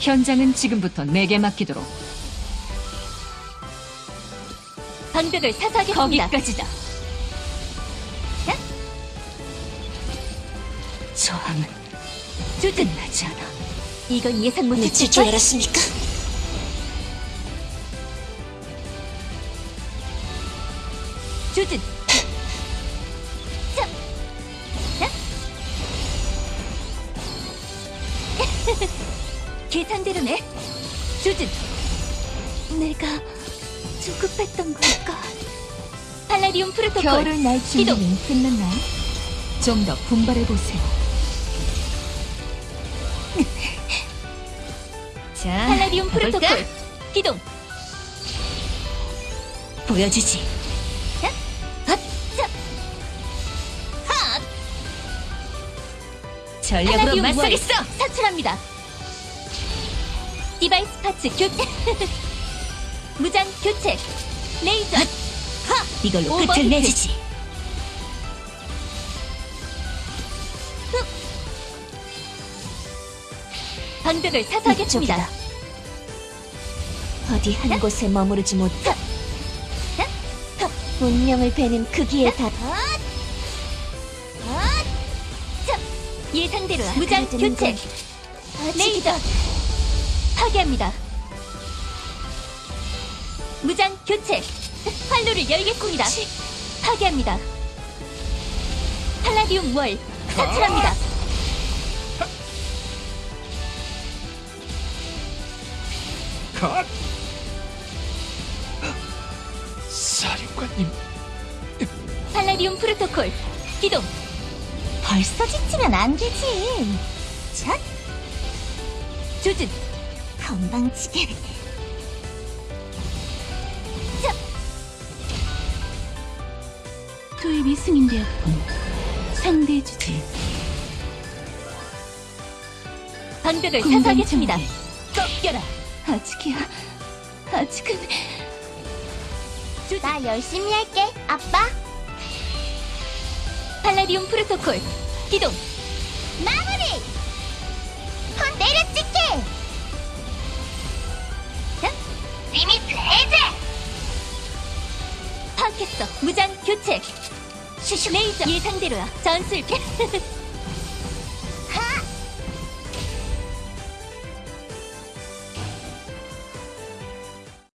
현장은 지금부터 내게 맡기도록. 방벽을 사사하겠습니다. 거기까지다. 저항은 조준. 끝나지 않아. 이건 예상 못했을 줄 걸. 알았습니까? 조준. 자. 자. 계산대로네. 조준. 내가 조급했던 걸까? 팔라디움 프로토콜. 겨울을 날. 준비는 끝났나요? 좀 더 분발해 보세요. 자, 팔라디움? 프로토콜. 기동. 보여주지. 전략으로 맞서겠어. 사출합니다. device parts 교체. 무장 교체. 레이저. 이걸로 overheat. 끝을 내주지. 방벽을 사수하겠습니다. 어디 한 곳에 머무르지 못해. 운명을 베는 그 크기의 답. 예상대로야. 무장 교체. 건 레이저. 파괴합니다. 무장 교체. 활로를 열겠습니다. 파괴합니다. 팔라디움 월 사출합니다. 컷! 사령관님, 팔라디움 프로토콜 기동. 벌써 지치면 안 되지. 자, 조준. 건방지게. 투입이 승인되었군. 방벽을 군단 사수하겠습니다. 정리. 꺾여라. 아직이야. 아직은 나 열심히 할게, 아빠. 팔라디움 프로토콜 기동. 마무리. 파악했어. 무장 교체. 슈슈 레이저. 예상대로야. 전술.